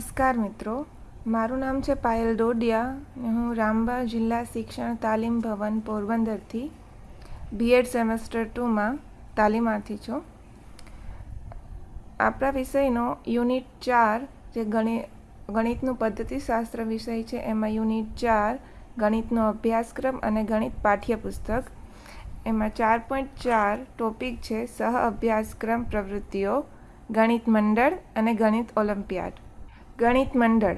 નમસ્કાર મિત્રો. મારું નામ છે પાયલ ડોડિયા હું રામબા જિલ્લા શિક્ષણ તાલીમ ભવન પોરબંદરથી બીએડ સેમેસ્ટર ટુમાં તાલીમાર્થી છું. આપણા વિષયનો યુનિટ ચાર જે ગણિત ગણિતનું પદ્ધતિશાસ્ત્ર વિષય છે, એમાં યુનિટ ચાર ગણિતનો અભ્યાસક્રમ અને ગણિત પાઠ્યપુસ્તક. એમાં ચાર પોઈન્ટ ચાર ટોપિક છે સહ અભ્યાસક્રમ પ્રવૃત્તિઓ, ગણિત મંડળ અને ગણિત ઓલિમ્પિયાડ. ગણિત મંડળ.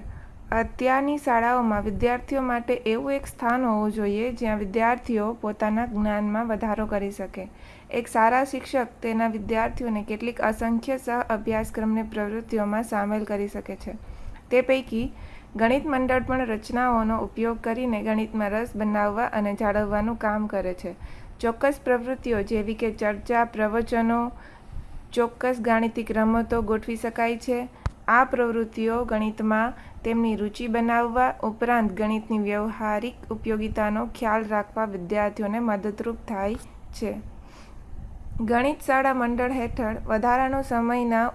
અત્યારની શાળાઓમાં વિદ્યાર્થીઓ માટે એવું એક સ્થાન હોવું જોઈએ જ્યાં વિદ્યાર્થીઓ પોતાના જ્ઞાનમાં વધારો કરી શકે. એક સારા શિક્ષક તેના વિદ્યાર્થીઓને કેટલીક અસંખ્ય સહ અભ્યાસક્રમની પ્રવૃત્તિઓમાં સામેલ કરી શકે છે. તે પૈકી ગણિત મંડળ પણ રચનાઓનો ઉપયોગ કરીને ગણિતમાં રસ બનાવવા અને જાળવવાનું કામ કરે છે. ચોક્કસ પ્રવૃત્તિઓ જેવી કે ચર્ચા, પ્રવચનો, ચોક્કસ ગાણિતિક રમતો ગોઠવી શકાય છે. આ પ્રવૃત્તિઓ ગણિતમાં તેમની રુચિ બનાવવા ઉપરાંત ગણિતની વ્યવહારિક ઉપયોગિતાનો ખ્યાલ રાખવા વિદ્યાર્થીઓને મદદરૂપ થાય છે. ગણિત શાળા મંડળ હેઠળ વધારાનો સમયના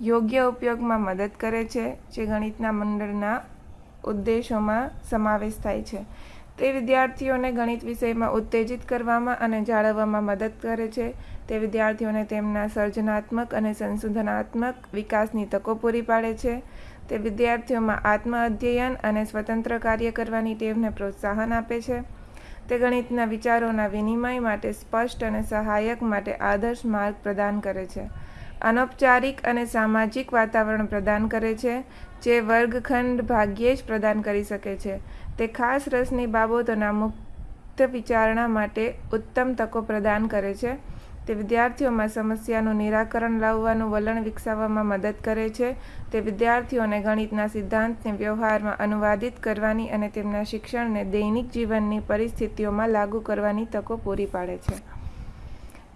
યોગ્ય ઉપયોગમાં મદદ કરે છે, જે ગણિતના મંડળના ઉદ્દેશોમાં સમાવેશ થાય છે. તે વિદ્યાર્થીઓને ગણિત વિષયમાં ઉત્તેજિત કરવામાં અને જાળવવામાં મદદ કરે છે. તે વિદ્યાર્થીઓને તેમના સર્જનાત્મક અને સંશોધનાત્મક વિકાસની તકો પૂરી પાડે છે. તે વિદ્યાર્થીઓમાં આત્મ અધ્યયન અને સ્વતંત્ર કાર્ય કરવાની ટેવને પ્રોત્સાહન આપે છે. તે ગણિતના વિચારોના વિનિમય માટે સ્પષ્ટ અને સહાયક માટે આદર્શ માર્ગ પ્રદાન કરે છે. અનૌપચારિક અને સામાજિક વાતાવરણ પ્રદાન કરે છે, જે વર્ગખંડ ભાગ્યે જ પ્રદાન કરી શકે છે. તે ખાસ રસની બાબતોના મુક્ત વિચારણા માટે ઉત્તમ તકો પ્રદાન કરે છે. તે વિદ્યાર્થીઓમાં સમસ્યાનું નિરાકરણ લાવવાનું વલણ વિકસાવવામાં મદદ કરે છે. તે વિદ્યાર્થીઓને ગણિતના સિદ્ધાંતને વ્યવહારમાં અનુવાદિત કરવાની અને તેમના શિક્ષણને દૈનિક જીવનની પરિસ્થિતિઓમાં લાગુ કરવાની તકો પૂરી પાડે છે.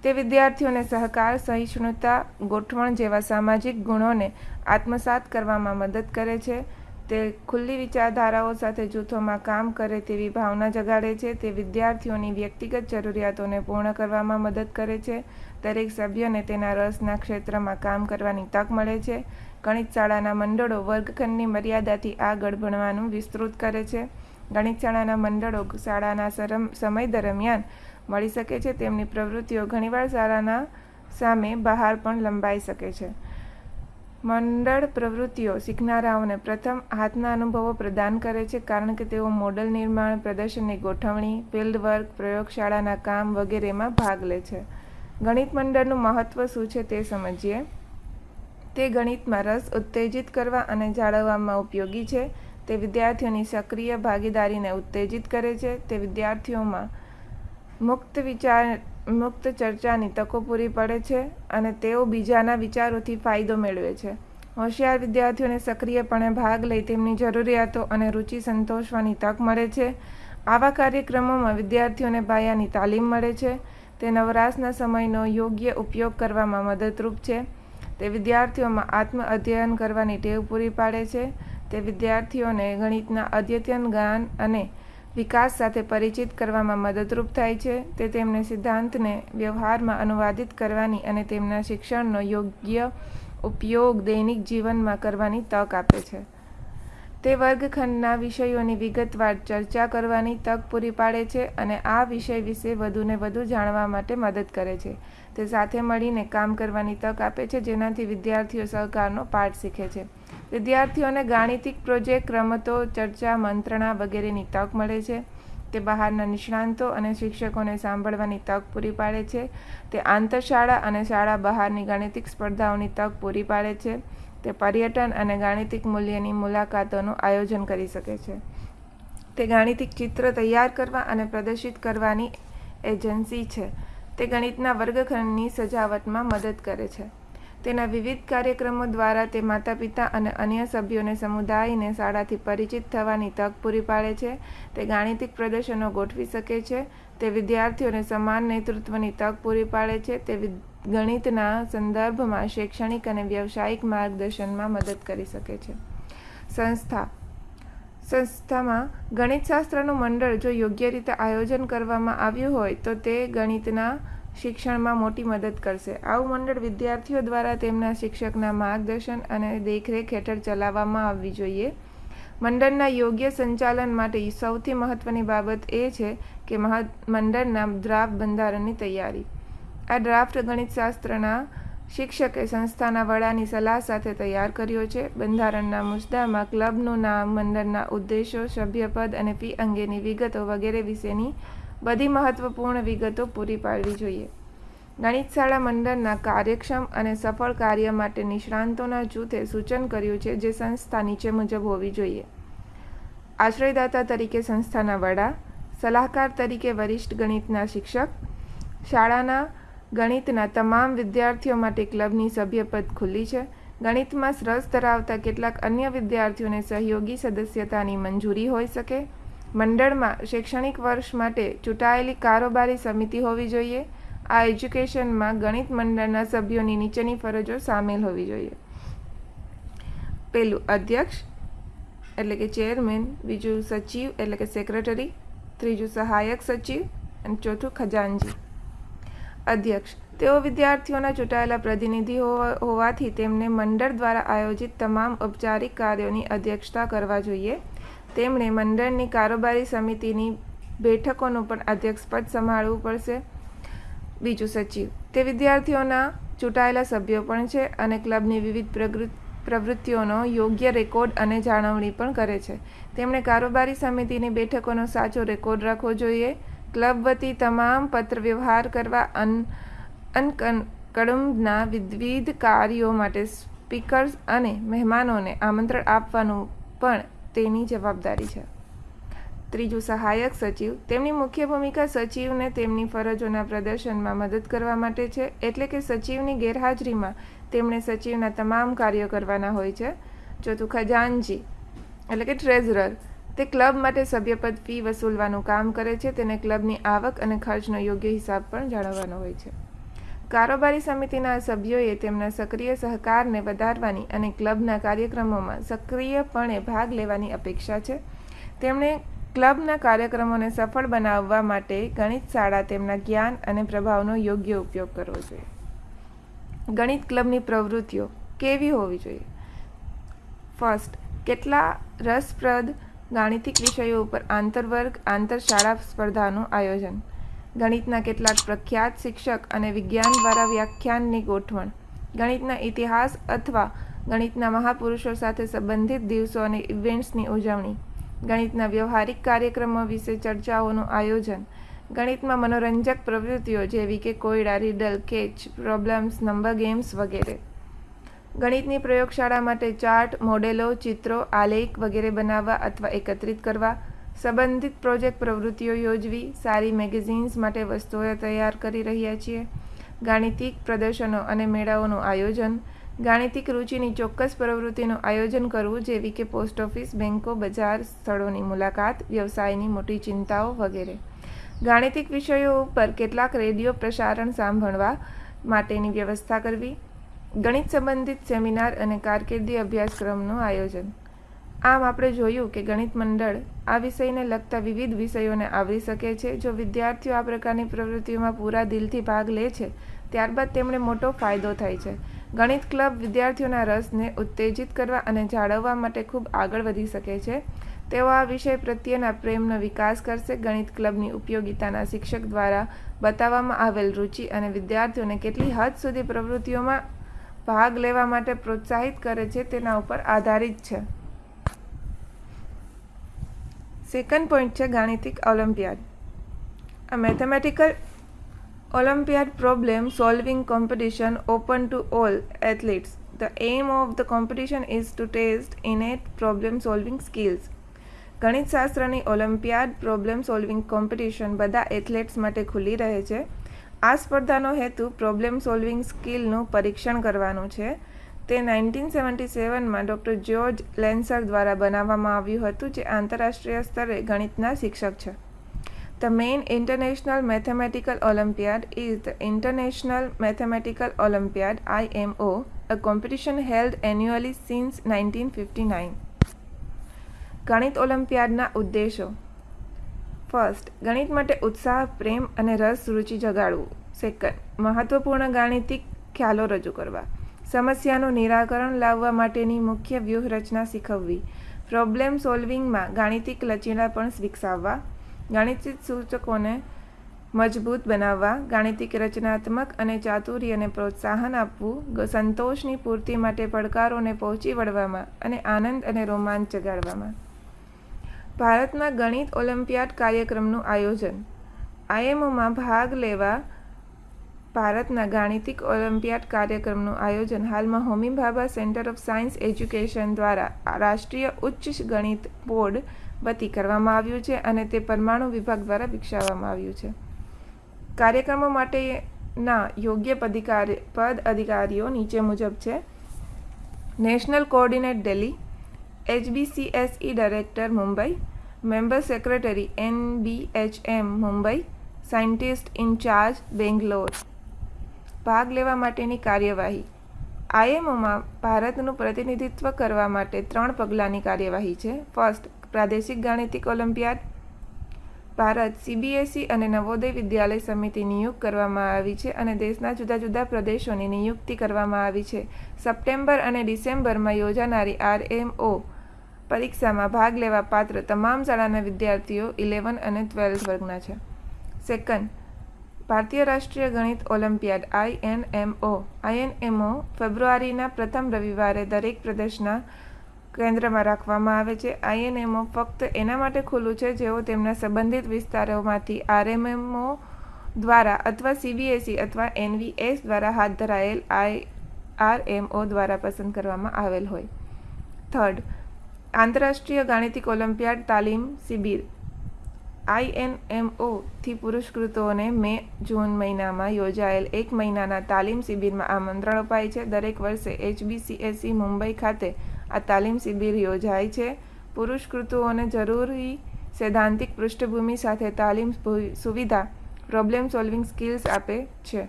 તે વિદ્યાર્થીઓને સહકાર, સહિષ્ણુતા, ગોઠવણ જેવા સામાજિક ગુણોને આત્મસાત કરવામાં મદદ કરે છે. તે ખુલ્લી વિચારધારાઓ સાથે જૂથોમાં કામ કરે તેવી ભાવના જગાડે છે. તે વિદ્યાર્થીઓની વ્યક્તિગત જરૂરિયાતોને પૂર્ણ કરવામાં મદદ કરે છે. દરેક સભ્યને તેના રસના ક્ષેત્રમાં કામ કરવાની તક મળે છે. ગણિત શાળાના મંડળો વર્ગખંડની મર્યાદાથી આગળ ભણવાનું વિસ્તૃત કરે છે. ગણિત શાળાના મંડળો શાળાના સમય દરમિયાન મળી શકે છે. તેમની પ્રવૃત્તિઓ ઘણીવાર શાળાના સામે બહાર પણ લંબાઈ શકે છે. મંડળ પ્રવૃત્તિઓ શીખનારાઓને પ્રથમ હાથના અનુભવો પ્રદાન કરે છે કારણ કે તેઓ મોડલ નિર્માણ, પ્રદર્શનની ગોઠવણી ફિલ્ડ વર્ક પ્રયોગશાળાના કામ વગેરેમાં ભાગ લે છે. ગણિત મંડળનું મહત્ત્વ શું છે તે સમજીએ. તે ગણિતમાં રસ ઉત્તેજિત કરવા અને જાળવવામાં ઉપયોગી છે. તે વિદ્યાર્થીઓની સક્રિય ભાગીદારીને ઉત્તેજિત કરે છે. તે વિદ્યાર્થીઓમાં મુક્ત વિચાર મુક્ત ચર્ચાની તકો પૂરી પડે છે અને તેઓ બીજાના વિચારોથી ફાયદો મેળવે છે. હોશિયાર વિદ્યાર્થીઓને સક્રિયપણે ભાગ લઈ તેમની જરૂરિયાતો અને રુચિ સંતોષવાની તક મળે છે. આવા કાર્યક્રમોમાં વિદ્યાર્થીઓને પાયાની તાલીમ મળે છે. તે નવરાશના સમયનો યોગ્ય ઉપયોગ કરવામાં મદદરૂપ છે. તે વિદ્યાર્થીઓમાં આત્મ અધ્યયન કરવાની ટેવ પૂરી પાડે છે. તે વિદ્યાર્થીઓને ગણિતના અદ્યતન જ્ઞાન અને વિકાસ સાથે પરિચિત કરવામાં મદદરૂપ થાય છે, તે તેમને સિદ્ધાંતને વ્યવહારમાં અનુવાદિત કરવાની અને તેમના શિક્ષણનો યોગ્ય ઉપયોગ દૈનિક જીવનમાં કરવાની તક આપે છે. તે વર્ગખંડના વિષયોની વિગતવાર ચર્ચા કરવાની તક પૂરી પાડે છે અને આ વિષય વિશે વધુને વધુ જાણવા માટે મદદ કરે છે. તે સાથે મળીને કામ કરવાની તક આપે છે, જેનાથી વિદ્યાર્થીઓ સહકારનો પાઠ શીખે છે. વિદ્યાર્થીઓને ગાણિતિક પ્રોજેક્ટ, રમતો, ચર્ચા, મંત્રણા વગેરેની તક મળે છે. તે બહારના નિષ્ણાંતો અને શિક્ષકોને સાંભળવાની તક પૂરી પાડે છે. તે આંતરશાળા અને શાળા બહારની ગાણિતિક સ્પર્ધાઓની તક પૂરી પાડે છે. તે પર્યટન અને ગાણિતિક મૂલ્યની મુલાકાતોનું આયોજન કરી શકે છે. તે ગાણિતિક ચિત્ર તૈયાર કરવા અને પ્રદર્શિત કરવાની એજન્સી છે. તે ગણિતના વર્ગખંડની સજાવટમાં મદદ કરે છે. તેના વિવિધ કાર્યક્રમો દ્વારા તે માતા પિતા અને અન્ય સભ્યોને સમુદાયને શાળાથી પરિચિત થવાની તક પૂરી પાડે છે. તે ગાણિતિક પ્રદર્શનો ગોઠવી શકે છે. તે વિદ્યાર્થીઓને સમાન નેતૃત્વની તક પૂરી પાડે છે. તે ગણિતના સંદર્ભમાં શૈક્ષણિક અને વ્યવસાયિક માર્ગદર્શનમાં મદદ કરી શકે છે. સંસ્થા. સંસ્થામાં ગણિતશાસ્ત્રનું મંડળ જો યોગ્ય રીતે આયોજન કરવામાં આવ્યું હોય તો તે ગણિતના શિક્ષણમાં મોટી મદદ કરશે. આવું મંડળ વિદ્યાર્થીઓ દ્વારા તેમના શિક્ષકના માર્ગદર્શન અને દેખરેખ હેઠળ ચલાવવામાં આવવી જોઈએ. મંડળના યોગ્ય સંચાલન માટે સૌથી મહત્વની બાબત એ છે કે મંડળના ડ્રાફ્ટ બંધારણની તૈયારી. આ ડ્રાફ્ટ ગણિતશાસ્ત્રના શિક્ષકે સંસ્થાના વડાની સલાહ સાથે તૈયાર કર્યો છે. બંધારણના મુદ્દામાં ક્લબનું નામ, મંડળના ઉદ્દેશો, સભ્યપદ અને ફી અંગેની વિગતો વગેરે વિશેની બધી મહત્વપૂર્ણ વિગતો પૂરી પાડવી જોઈએ. ગણિત શાળા મંડળના કાર્યક્ષમ અને સફળ કાર્ય માટે નિષ્ણાંતોના જૂથે સૂચન કર્યું છે જે સંસ્થા નીચે મુજબ હોવી જોઈએ. આશ્રયદાતા તરીકે સંસ્થાના વડા, સલાહકાર તરીકે વરિષ્ઠ ગણિતના શિક્ષક, શાળાના ગણિતના તમામ વિદ્યાર્થીઓ માટે ક્લબની સભ્યપદ ખુલ્લી છે. ગણિતમાં રસ ધરાવતા કેટલાક અન્ય વિદ્યાર્થીઓને સહયોગી સદસ્યતાની મંજૂરી હોઈ શકે. મંડળમાં શૈક્ષણિક વર્ષ માટે ચૂંટાયેલી કારોબારી સમિતિ હોવી જોઈએ. આ એજ્યુકેશનમાં ગણિત મંડળના સભ્યોની નીચેની ફરજો સામેલ હોવી જોઈએ. પહેલું અધ્યક્ષ, એટલે કે ચેરમેન, બીજું સચિવ, એટલે કે સેક્રેટરી, ત્રીજું સહાયક સચિવ, અને ચોથું ખજાનજી અધ્યક્ષ, તેઓ વિદ્યાર્થીઓના ચૂંટાયેલા પ્રતિનિધિ હોવાથી તેમને મંડળ દ્વારા આયોજિત તમામ ઔપચારિક કાર્યોની અધ્યક્ષતા કરવા જોઈએ. તેમણે મંડળની કારોબારી સમિતિની બેઠકોનું પણ અધ્યક્ષપદ સંભાળવું પડશે. બીજું સચિવ. તે વિદ્યાર્થીઓના ચૂંટાયેલા સભ્યો પણ છે અને ક્લબની વિવિધ પ્રવૃત્તિઓનો યોગ્ય રેકોર્ડ અને જાળવણી પણ કરે છે. તેમણે કારોબારી સમિતિની બેઠકોનો સાચો રેકોર્ડ રાખવો જોઈએ. ક્લબ વતી તમામ પત્ર વ્યવહાર કરવા અન, અનકડુંબના વિવિધ કાર્યો માટે સ્પીકર્સ અને મહેમાનોને આમંત્રણ આપવાનું પણ તેની જવાબદારી છે. ત્રીજું, સહાયક સચિવ. તેમની મુખ્ય ભૂમિકા સચિવને તેમની ફરજોના પ્રદર્શનમાં મદદ કરવા માટે છે, એટલે કે સચિવની ગેરહાજરીમાં તેમણે સચિવના તમામ કાર્યો કરવાના હોય છે. ચોથું ખજાનજી એટલે કે ટ્રેઝરર. તે ક્લબ માટે સભ્યપદ ફી વસૂલવાનું કામ કરે છે, તેને ક્લબની આવક અને ખર્ચનો યોગ્ય હિસાબ પણ જાળવવાનો હોય છે. કારોબારી સમિતિના સભ્યોએ તેમના સક્રિય સહકારને વધારવાની અને ક્લબના કાર્યક્રમોમાં સક્રિયપણે ભાગ લેવાની અપેક્ષા છે. તેમણે ક્લબના કાર્યક્રમોને સફળ બનાવવા માટે ગણિત શાળા તેમના જ્ઞાન અને પ્રભાવનો યોગ્ય ઉપયોગ કરવો જોઈએ. ગણિત ક્લબની પ્રવૃત્તિઓ કેવી હોવી જોઈએ? ફર્સ્ટ કેટલા રસપ્રદ ગાણિતિક વિષયો ઉપર આંતરવર્ગ, આંતરશાળા સ્પર્ધાનું આયોજન? ગણિતના કેટલાક પ્રખ્યાત શિક્ષક અને વિજ્ઞાન દ્વારા વ્યાખ્યાનની ગોઠવણ. ગણિતના ઇતિહાસ અથવા ગણિતના મહાપુરુષો સાથે સંબંધિત દિવસો અને ઇવેન્ટ્સની ઉજવણી. ગણિતના વ્યવહારિક કાર્યક્રમો વિશે ચર્ચાઓનું આયોજન. ગણિતમાં મનોરંજક પ્રવૃત્તિઓ જેવી કે કોયડા, riddle, catch, problems, number games વગેરે. ગણિતની પ્રયોગશાળા માટે ચાર્ટ, મોડેલો, ચિત્રો, આલેખ વગેરે બનાવવા અથવા એકત્રિત કરવા. સંબંધિત પ્રોજેક્ટ પ્રવૃત્તિઓ યોજવી, સારી મેગેઝિન્સ માટે વસ્તુઓ તૈયાર કરી રહ્યા છીએ. ગાણિતિક પ્રદર્શનો અને મેળાઓનું આયોજન. ગાણિતિક રુચિની ચોક્કસ પ્રવૃત્તિનું આયોજન કરવું જેવી કે પોસ્ટ ઓફિસ બેન્કો બજાર સ્થળોની મુલાકાત, વ્યવસાયની મોટી ચિંતાઓ વગેરે. ગાણિતિક વિષયો ઉપર કેટલાક રેડિયો પ્રસારણ સાંભળવા માટેની વ્યવસ્થા કરવી. ગણિત સંબંધિત સેમિનાર અને કારકિર્દી અભ્યાસક્રમનું આયોજન. આમ આપણે જોયું કે ગણિત મંડળ આ વિષયને લગતા વિવિધ વિષયોને આવરી શકે છે. જો વિદ્યાર્થીઓ આ પ્રકારની પ્રવૃત્તિઓમાં પૂરા દિલથી ભાગ લે છે, ત્યારબાદ તેમણે મોટો ફાયદો થાય છે. ગણિત ક્લબ વિદ્યાર્થીઓના રસને ઉત્તેજિત કરવા અને જાળવવા માટે ખૂબ આગળ વધી શકે છે. તેઓ આ વિષય પ્રત્યેના પ્રેમનો વિકાસ કરશે. ગણિત ક્લબની ઉપયોગિતાના શિક્ષક દ્વારા બતાવવામાં આવેલ રુચિ અને વિદ્યાર્થીઓને કેટલી હદ સુધી પ્રવૃત્તિઓમાં ભાગ લેવા માટે પ્રોત્સાહિત કરે છે, તેના ઉપર આધારિત છે. સેકન્ડ પોઈન્ટ છે ગાણિતિક Olympiad a mathematical Olympiad problem solving competition open to all athletes. The aim of the competition is to test innate problem solving skills. ગણિતશાસ્ત્રની ઓલિમ્પિયાડ પ્રોબ્લેમ સોલ્વિંગ કોમ્પિટિશન બધા એથ્લેટ્સ માટે ખુલ્લી રહે છે આ સ્પર્ધાનો હેતુ પ્રોબ્લેમ સોલ્વિંગ સ્કિલનું પરીક્ષણ કરવાનું છે તે નાઇન્ટીન સેવન્ટી સેવનમાં ડૉક્ટર જ્યોર્જ લેન્સર દ્વારા બનાવવામાં આવ્યું હતું જે આંતરરાષ્ટ્રીય સ્તરે ગણિતના શિક્ષક છે. The main international mathematical Olympiad is the international mathematical Olympiad IMO a competition held annually since nineteen fifty nine ગણિત ઓલિમ્પિયાડના ઉદ્દેશો. ફર્સ્ટ ગણિત માટે ઉત્સાહ, પ્રેમ અને રસ રુચિ જગાડવું. સેકન્ડ મહત્વપૂર્ણ ગાણિતિક ખ્યાલો રજૂ કરવા. સમસ્યાનું નિરાકરણ લાવવા માટેની મુખ્ય વ્યૂહરચના શીખવવી. પ્રોબ્લેમ સોલ્વિંગમાં ગાણિતિક લચીલાપણ વિકસાવવા. ગાણિતિક સૂચકોને મજબૂત બનાવવા. ગાણિતિક રચનાત્મક અને ચાતુર્યને પ્રોત્સાહન આપવું. સંતોષની પૂર્તિ માટે પડકારોને પહોંચી વળવામાં અને આનંદ અને રોમાંચ જગાડવામાં. ભારતમાં ગણિત ઓલિમ્પિયાડ કાર્યક્રમનું આયોજન. આઈએમઓમાં ભાગ લેવા ભારતના ગાણિતિક ઓલિમ્પિયાડ કાર્યક્રમનું આયોજન હાલમાં Homi Bhabha centre of science education દ્વારા રાષ્ટ્રીય ઉચ્ચ ગણિત બોર્ડ વતી કરવામાં આવ્યું છે અને તે પરમાણુ વિભાગ દ્વારા વિકસાવવામાં આવ્યું છે. કાર્યક્રમો માટેના યોગ્ય પદ અધિકારીઓ નીચે મુજબ છે. National coordinate Delhi HBCSE director Mumbai, member secretary NBHM Mumbai, scientist in charge Bangalore. ભાગ લેવા માટેની કાર્યવાહી. આઈએમઓમાં ભારતનું પ્રતિનિધિત્વ કરવા માટે ત્રણ પગલાંની કાર્યવાહી છે. ફર્સ્ટ, પ્રાદેશિક ગાણિતિક ઓલિમ્પિયાડ. ભારત સીબીએસઈ અને નવોદય વિદ્યાલય સમિતિ નિયુક્ત કરવામાં આવી છે અને દેશના જુદા જુદા પ્રદેશોની નિયુક્તિ કરવામાં આવી છે. સપ્ટેમ્બર અને ડિસેમ્બરમાં યોજાનારી આરએમઓ પરીક્ષામાં ભાગ લેવા પાત્ર તમામ શાળાના વિદ્યાર્થીઓ ઇલેવન અને ટ્વેલ્થ વર્ગના છે. સેકન્ડ ભારતીય રાષ્ટ્રીય ગણિત ઓલિમ્પિયાડ આઈએનએમઓ આઈએનએમઓ ફેબ્રુઆરીના પ્રથમ રવિવારે દરેક પ્રદેશના કેન્દ્રમાં રાખવામાં આવે છે. આઈએનએમઓ ફક્ત એના માટે ખુલ્લું છે જેઓ તેમના સંબંધિત વિસ્તારોમાંથી આરએમએમઓ દ્વારા અથવા સીબીએસઈ અથવા એનવીએસ દ્વારા હાથ ધરાયેલ આઈ આરએમઓ દ્વારા પસંદ કરવામાં આવેલ હોય. થર્ડ, આંતરરાષ્ટ્રીય ગાણિતિક ઓલિમ્પિયાડ તાલીમ શિબિર. આઈએનએમઓથી પુરસ્કૃતોને મે જૂન મહિનામાં યોજાયેલ એક મહિનાના તાલીમ શિબિરમાં આમંત્રણ અપાય છે. દરેક વર્ષે એચબીસીએસઈ મુંબઈ ખાતે આ તાલીમ શિબિર યોજાય છે. પુરસ્કૃતોને જરૂરી સૈદ્ધાંતિક પૃષ્ઠભૂમિ સાથે તાલીમ સુવિધા પ્રોબ્લેમ સોલ્વિંગ સ્કિલ્સ આપે છે.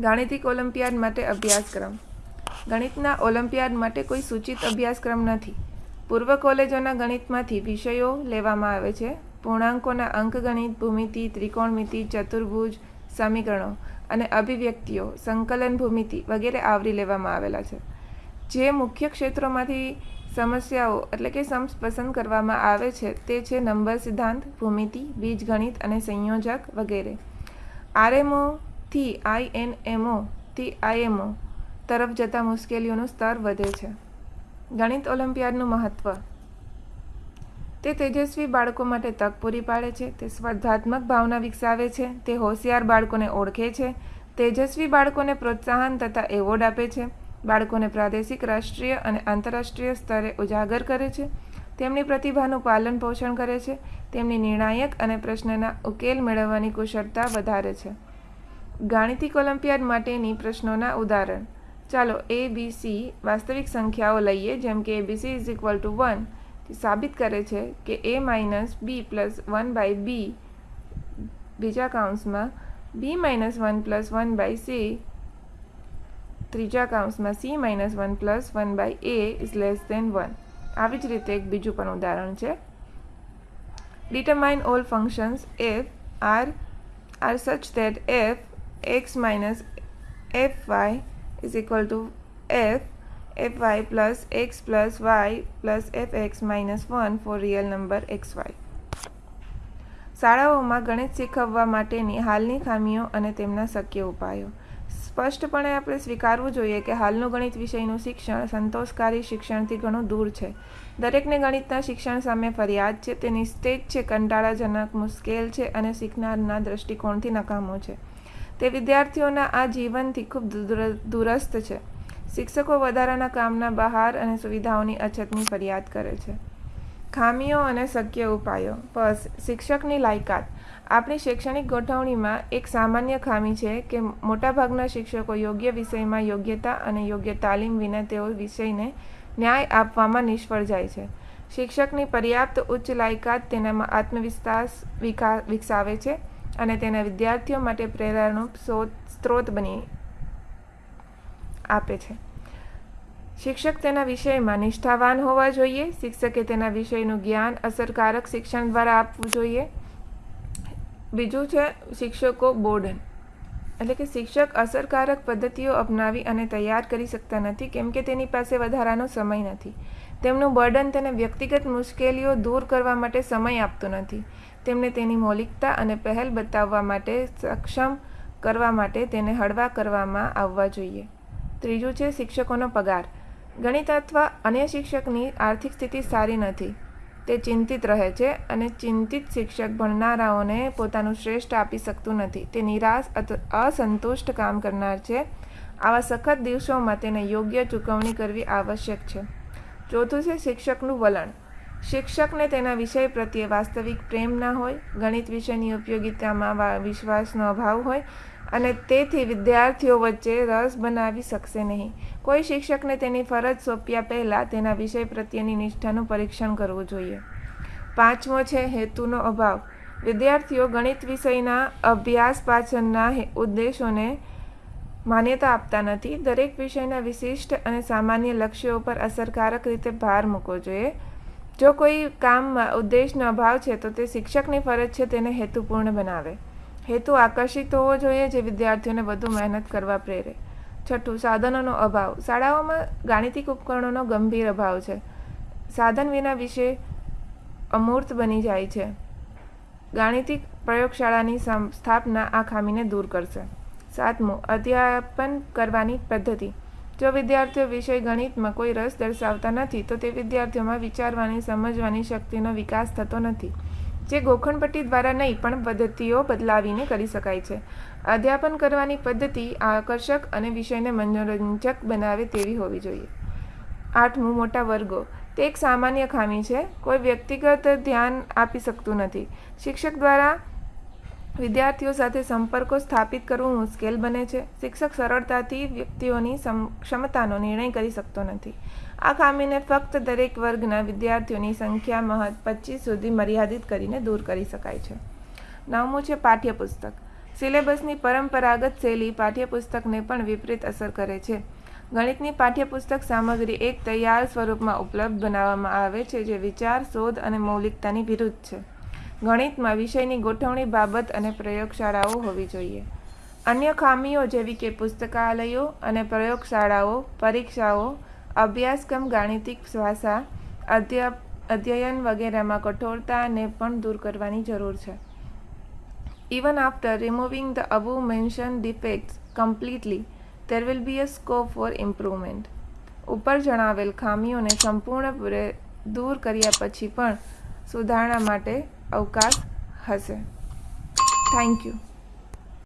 ગાણિતિક ઓલિમ્પિયાડ માટે અભ્યાસક્રમ. ગણિતના ઓલિમ્પિયાડ માટે કોઈ સૂચિત અભ્યાસક્રમ નથી. પૂર્વ કોલેજોના ગણિતમાંથી વિષયો લેવામાં આવે છે. પૂર્ણાંકોના અંકગણિત ભૂમિતિ, ત્રિકોણમિતિ, ચતુર્ભુજ, સમીકરણો અને અભિવ્યક્તિઓ, સંકલન ભૂમિતિ વગેરે આવરી લેવામાં આવેલા છે. જે મુખ્ય ક્ષેત્રોમાંથી સમસ્યાઓ એટલે કે સમ્સ પસંદ કરવામાં આવે છે તે છે નંબર સિદ્ધાંત, ભૂમિતિ, બીજગણિત અને સંયોજક વગેરે. આરએમઓથી આઈએનએમઓથી આઈએમઓ તરફ જતા મુશ્કેલીઓનું સ્તર વધે છે. ગણિત ઓલિમ્પિયાડનું મહત્ત્વ તે તેજસ્વી બાળકો માટે તક પૂરી પાડે છે, તે સ્પર્ધાત્મક ભાવના વિકસાવે છે, તે હોશિયાર બાળકોને ઓળખે છે, તેજસ્વી બાળકોને પ્રોત્સાહન તથા એવોર્ડ આપે છે, બાળકોને પ્રાદેશિક, રાષ્ટ્રીય અને આંતરરાષ્ટ્રીય સ્તરે ઉજાગર કરે છે, તેમની પ્રતિભાનું પાલન પોષણ કરે છે, તેમની નિર્ણાયક અને પ્રશ્નના ઉકેલ મેળવવાની કુશળતા વધારે છે. ગાણિતિક ઓલિમ્પિયાડ માટેની પ્રશ્નોના ઉદાહરણ. ચાલો એ બી સી વાસ્તવિક સંખ્યાઓ લઈએ, જેમ કે abc is equal to one સાબિત કરે છે કે a minus b plus one by b બીજા કાઉન્સમાં b minus one plus one by c ત્રીજા કાઉન્સમાં c minus one plus one by a is less than one. આવી જ રીતે એક બીજું પણ ઉદાહરણ છે. Determine all functions f R R such that f x minus f y is equal to f plus x plus y plus f x minus one for real number y શાળાઓમાં ગણિત શીખવવા માટેની હાલની ખામીઓ અને તેમના શક્ય ઉપાયો. સ્પષ્ટપણે આપણે સ્વીકારવું જોઈએ કે હાલનું ગણિત વિષયનું શિક્ષણ સંતોષકારી શિક્ષણથી ઘણું દૂર છે. દરેકને ગણિતના શિક્ષણ સામે ફરિયાદ છે, તે નિસ્તેજ છે, કંટાળાજનક, મુશ્કેલ છે અને શીખનારના દૃષ્ટિકોણથી નકામો છે. તે વિદ્યાર્થીઓના આ જીવનથી ખૂબ દૂરસ્થ છે. શિક્ષકો વધારાના કામના બહાર અને સુવિધાઓની અછતની ફરિયાદ કરે છે. ખામીઓ અને શક્ય ઉપાયો. બસ, શિક્ષકની લાયકાત. આપણી શૈક્ષણિક ગોઠવણીમાં એક સામાન્ય ખામી છે કે મોટાભાગના શિક્ષકો યોગ્ય વિષયમાં યોગ્યતા અને યોગ્ય તાલીમ વિના તેઓ વિષયને ન્યાય આપવામાં નિષ્ફળ જાય છે. શિક્ષકની પર્યાપ્ત ઉચ્ચ લાયકાત તેનામાં આત્મવિશ્વાસ વિકસાવે છે અને તેના વિદ્યાર્થીઓ માટે પ્રેરણાનું સ્ત્રોત બની આપે છે. શિક્ષક તેના વિષયમાં નિષ્ઠાવાન હોવા જોઈએ. શિક્ષકે તેના વિષયનું જ્ઞાન અસરકારક શિક્ષણ દ્વારા આપવું જોઈએ. બીજું છે, શિક્ષકો બોર્ડન. એટલે કે શિક્ષક અસરકારક પદ્ધતિઓ અપનાવી અને તૈયાર કરી શકતા નથી, કેમ કે તેની પાસે વધારાનો સમય નથી. તેમનું બર્ડન તેને વ્યક્તિગત મુશ્કેલીઓ દૂર કરવા માટે સમય આપતો નથી. તેમને તેની મૌલિકતા અને પહેલ બતાવવા માટે સક્ષમ કરવા માટે તેને હળવા કરવામાં આવવા જોઈએ. ત્રીજું છે, શિક્ષકોનો પગાર. ગણિત અથવા અન્ય શિક્ષકની આર્થિક સ્થિતિ સારી નથી. તે ચિંતિત રહે છે અને ચિંતિત શિક્ષક ભણનારાઓને પોતાનું શ્રેષ્ઠ આપી શકતું નથી. તે નિરાશ અથવા અસંતુષ્ટ કામ કરનાર છે. આવા સખત દિવસોમાં તેને યોગ્ય ચૂકવણી કરવી આવશ્યક છે. ચોથું છે શિક્ષકનું વલણ. શિક્ષકને તેના વિષય પ્રત્યે વાસ્તવિક પ્રેમ ના હોય, ગણિત વિષયની ઉપયોગિતામાં વિશ્વાસનો અભાવ હોય અને તેથી વિદ્યાર્થીઓ વચ્ચે રસ બનાવી શકશે નહીં. કોઈ શિક્ષકને તેની ફરજ સોંપ્યા પહેલાં તેના વિષય પ્રત્યેની નિષ્ઠાનું પરીક્ષણ કરવું જોઈએ. પાંચમો છે હેતુનો અભાવ. વિદ્યાર્થીઓ ગણિત વિષયના અભ્યાસ પાછળના ઉદ્દેશોને માન્યતા આપતા નથી. દરેક વિષયના વિશિષ્ટ અને સામાન્ય લક્ષ્યો પર અસરકારક રીતે ભાર મૂકવો જોઈએ. જો કોઈ કામમાં ઉદ્દેશનો અભાવ છે, તો તે શિક્ષકની ફરજ છે તેને હેતુપૂર્ણ બનાવે. હેતુ આકર્ષિત હોવો જોઈએ જે વિદ્યાર્થીઓને વધુ મહેનત કરવા પ્રેરે. છઠ્ઠું, સાધનોનો અભાવ. શાળાઓમાં ગાણિતિક ઉપકરણોનો ગંભીર અભાવ છે. સાધન વિના વિશે અમૂર્ત બની જાય છે. ગાણિતિક પ્રયોગશાળાની સ્થાપના આ ખામીને દૂર કરશે. સાતમું, અધ્યાપન કરવાની પદ્ધતિ. જો વિદ્યાર્થીઓ વિષય ગણિતમાં કોઈ રસ દર્શાવતા નથી, તો તે વિદ્યાર્થીઓમાં વિચારવાની, સમજવાની શક્તિનો વિકાસ થતો નથી. જે ગોખણપટ્ટી દ્વારા નહીં, પણ પદ્ધતિઓ બદલાવીને કરી શકાય છે. અધ્યાપન કરવાની પદ્ધતિ આકર્ષક અને વિષયને મનોરંજક બનાવે તેવી હોવી જોઈએ. આઠમું, મોટા વર્ગો. તે એક સામાન્ય ખામી છે. કોઈ વ્યક્તિગત ધ્યાન આપી શકતું નથી. શિક્ષક દ્વારા વિદ્યાર્થીઓ સાથે સંપર્કો સ્થાપિત કરવું મુશ્કેલ બને છે. શિક્ષક સરળતાથી વ્યક્તિઓની ક્ષમતાનો નિર્ણય કરી શકતો નથી. આ ખામીને ફક્ત દરેક વર્ગના વિદ્યાર્થીઓની સંખ્યા મહદ પચીસ સુધી મર્યાદિત કરીને દૂર કરી શકાય છે. નવમું છે પાઠ્યપુસ્તક. સિલેબસની પરંપરાગત શૈલી પાઠ્યપુસ્તકને પણ વિપરીત અસર કરે છે. ગણિતની પાઠ્યપુસ્તક સામગ્રી એક તૈયાર સ્વરૂપમાં ઉપલબ્ધ બનાવવામાં આવે છે, જે વિચાર, શોધ અને મૌલિકતાની વિરુદ્ધ છે. ગણિતમાં વિષયની ગોઠવણી બાબત અને પ્રયોગશાળાઓ હોવી જોઈએ. અન્ય ખામીઓ જેવી કે પુસ્તકાલયો અને પ્રયોગશાળાઓ, પરીક્ષાઓ, અભ્યાસક્રમ, ગાણિતિક ભાષા અધ્યયન વગેરેમાં કઠોરતાને પણ દૂર કરવાની જરૂર છે. Even after removing the above mention defects completely there will be a scope for improvement. ઉપર જણાવેલ ખામીઓને સંપૂર્ણપૂરે દૂર કર્યા પછી પણ સુધારણા માટે અવકાશ હશે. Thank you